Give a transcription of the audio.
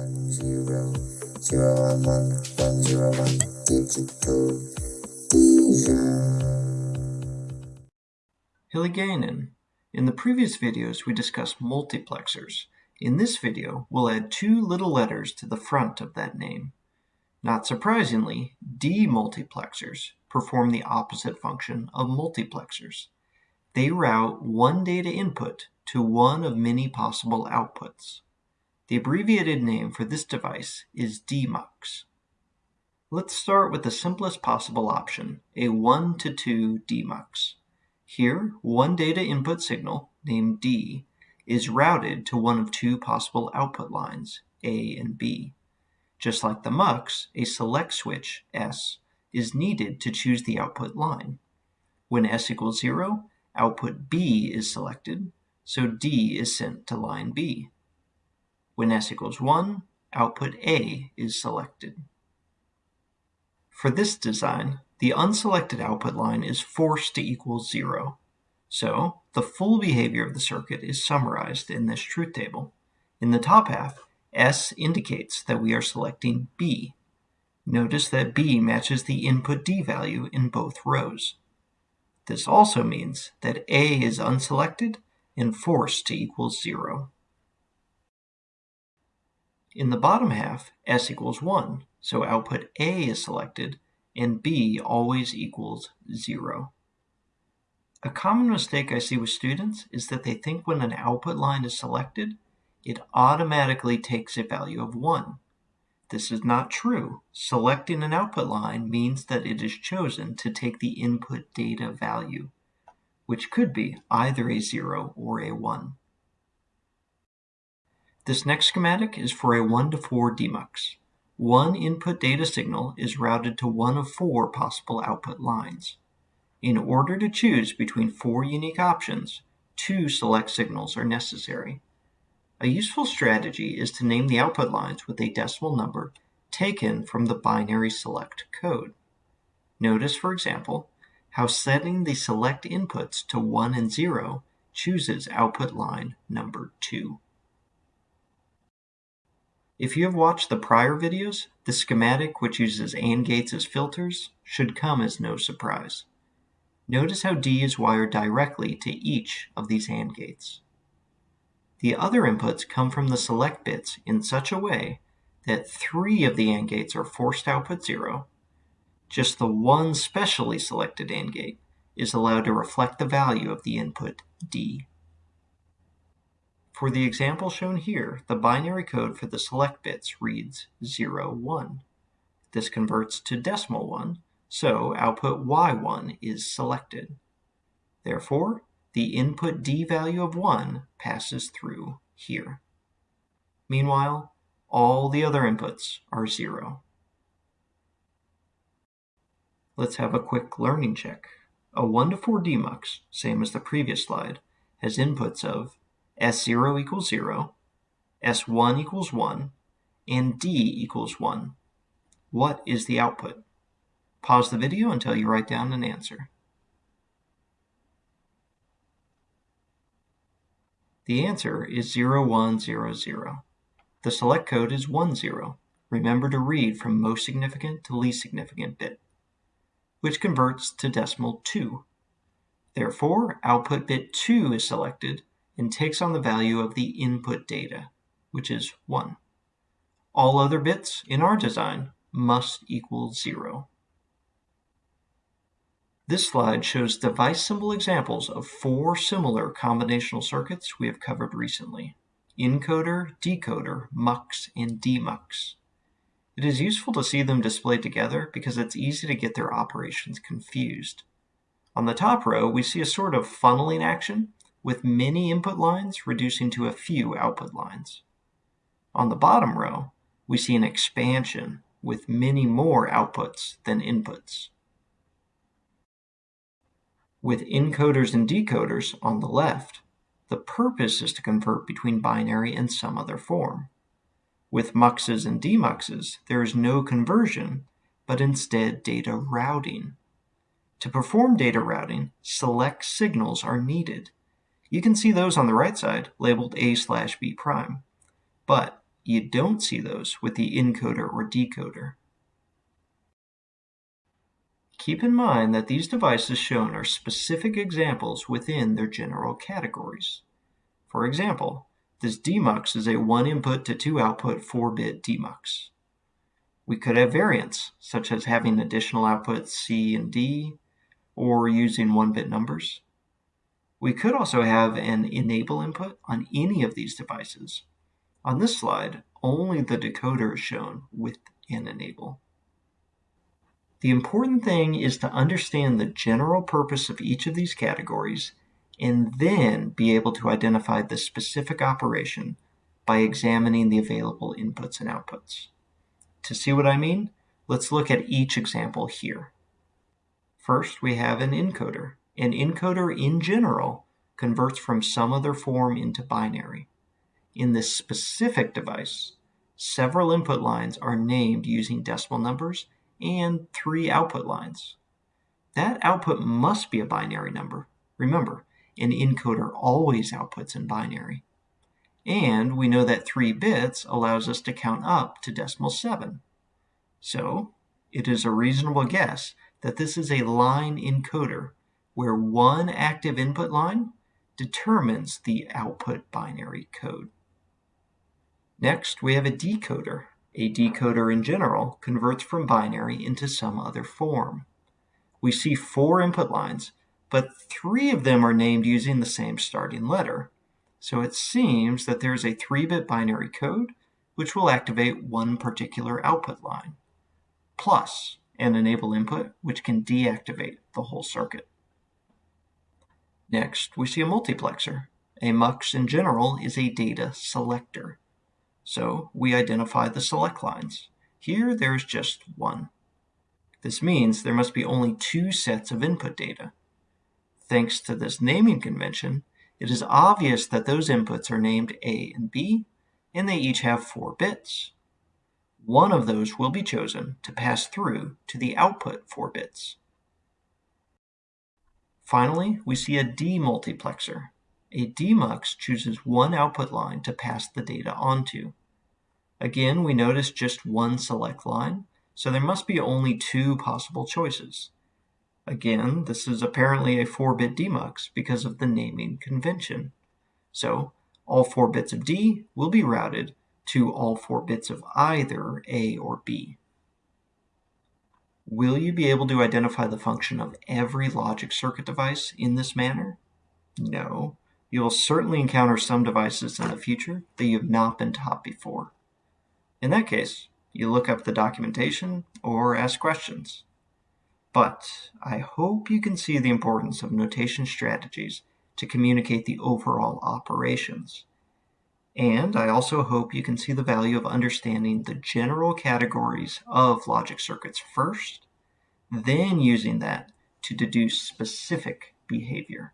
one zero zero one one one zero one digital. In the previous videos we discussed multiplexers. In this video we'll add two little letters to the front of that name. Not surprisingly, demultiplexers perform the opposite function of multiplexers. They route one data input to one of many possible outputs. The abbreviated name for this device is DMUX. Let's start with the simplest possible option, a 1 to 2 DMUX. Here, one data input signal, named D, is routed to one of two possible output lines, A and B. Just like the MUX, a select switch, S, is needed to choose the output line. When S equals 0, output B is selected, so D is sent to line B. When S equals 1, output A is selected. For this design, the unselected output line is forced to equal 0. So, the full behavior of the circuit is summarized in this truth table. In the top half, S indicates that we are selecting B. Notice that B matches the input D value in both rows. This also means that A is unselected and forced to equal 0. In the bottom half, S equals 1, so output A is selected and B always equals 0. A common mistake I see with students is that they think when an output line is selected, it automatically takes a value of 1. This is not true. Selecting an output line means that it is chosen to take the input data value, which could be either a 0 or a 1. This next schematic is for a 1 to 4 demux. One input data signal is routed to one of four possible output lines. In order to choose between four unique options, two select signals are necessary. A useful strategy is to name the output lines with a decimal number taken from the binary select code. Notice, for example, how setting the select inputs to 1 and 0 chooses output line number 2. If you have watched the prior videos, the schematic which uses AND gates as filters should come as no surprise. Notice how D is wired directly to each of these AND gates. The other inputs come from the select bits in such a way that three of the AND gates are forced output 0. Just the one specially selected AND gate is allowed to reflect the value of the input D. For the example shown here, the binary code for the select bits reads 0, 1. This converts to decimal 1, so output Y1 is selected. Therefore, the input D value of 1 passes through here. Meanwhile, all the other inputs are 0. Let's have a quick learning check. A 1 to 4 DMUX, same as the previous slide, has inputs of S0 equals 0, S1 equals 1, and D equals 1. What is the output? Pause the video until you write down an answer. The answer is 0100. The select code is 10. Remember to read from most significant to least significant bit, which converts to decimal 2. Therefore, output bit 2 is selected and takes on the value of the input data, which is 1. All other bits in our design must equal 0. This slide shows device symbol examples of four similar combinational circuits we have covered recently. Encoder, decoder, mux, and demux. It is useful to see them displayed together because it's easy to get their operations confused. On the top row, we see a sort of funneling action with many input lines reducing to a few output lines. On the bottom row, we see an expansion with many more outputs than inputs. With encoders and decoders on the left, the purpose is to convert between binary and some other form. With muxes and demuxes, there is no conversion, but instead data routing. To perform data routing, select signals are needed you can see those on the right side labeled A slash B prime. But You don't see those with the encoder or decoder. Keep in mind that these devices shown are specific examples within their general categories. For example, this demux is a 1 input to 2 output 4-bit demux. We could have variants, such as having additional outputs C and D, or using 1-bit numbers. We could also have an enable input on any of these devices. On this slide, only the decoder is shown with an enable. The important thing is to understand the general purpose of each of these categories and then be able to identify the specific operation by examining the available inputs and outputs. To see what I mean, let's look at each example here. First, we have an encoder. An encoder in general converts from some other form into binary. In this specific device, several input lines are named using decimal numbers and three output lines. That output must be a binary number. Remember, an encoder always outputs in binary. And we know that 3 bits allows us to count up to decimal 7. So it is a reasonable guess that this is a line encoder where one active input line determines the output binary code. Next, we have a decoder. A decoder in general converts from binary into some other form. We see four input lines but three of them are named using the same starting letter. So it seems that there's a 3-bit binary code which will activate one particular output line, plus an enable input which can deactivate the whole circuit. Next, we see a multiplexer. A MUX in general is a data selector. So we identify the select lines. Here there's just one. This means there must be only two sets of input data. Thanks to this naming convention, it is obvious that those inputs are named A and B, and they each have 4 bits. One of those will be chosen to pass through to the output 4 bits. Finally, we see a demultiplexer. A demux chooses one output line to pass the data onto. Again, we notice just one select line, so there must be only two possible choices. Again, this is apparently a 4-bit demux because of the naming convention. So all 4 bits of D will be routed to all 4 bits of either A or B. Will you be able to identify the function of every logic circuit device in this manner? No. You will certainly encounter some devices in the future that you have not been taught before. In that case, you look up the documentation or ask questions. But I hope you can see the importance of notation strategies to communicate the overall operations. And I also hope you can see the value of understanding the general categories of logic circuits first, then using that to deduce specific behavior.